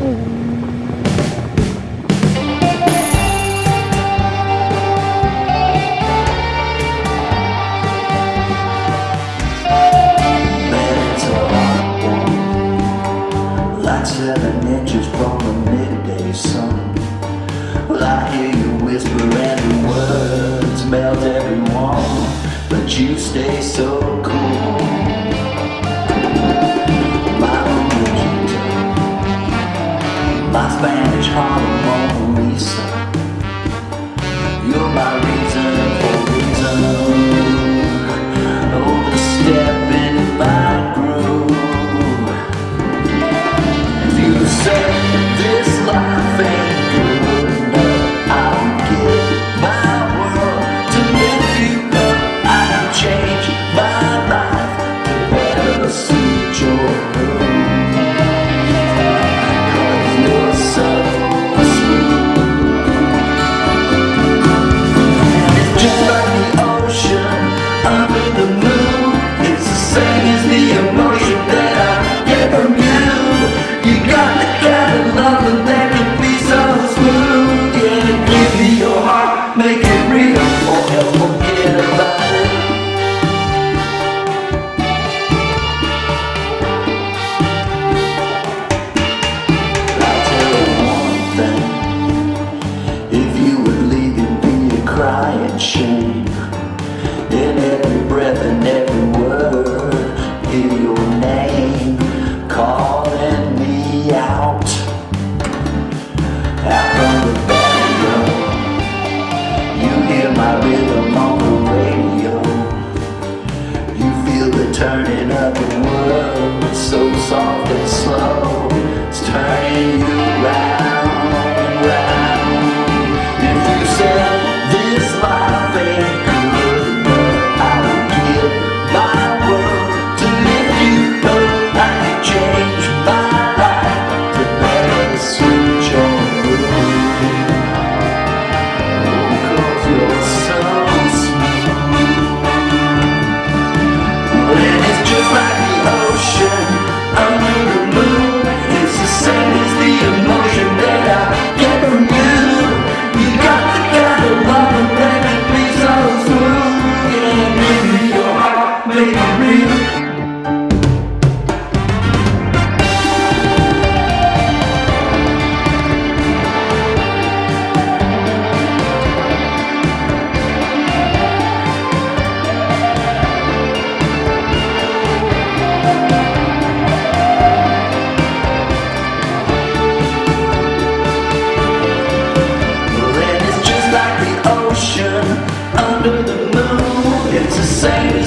Mm-hmm. You stay so cool. Ocean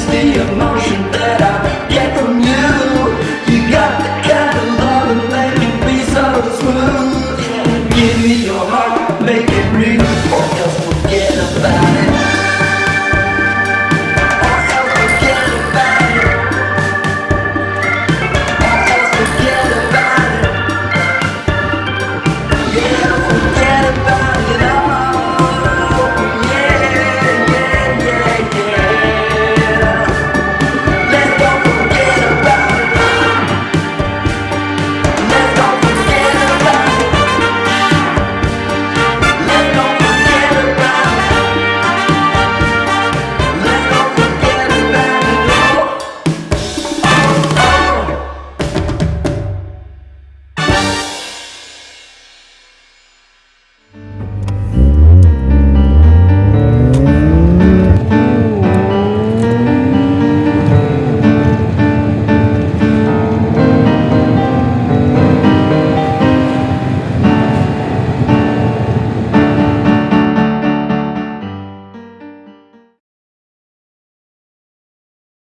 It's the emotion that I get from you. You got the kind of love that so smooth. Give me your heart, make it real. Or just forget about it.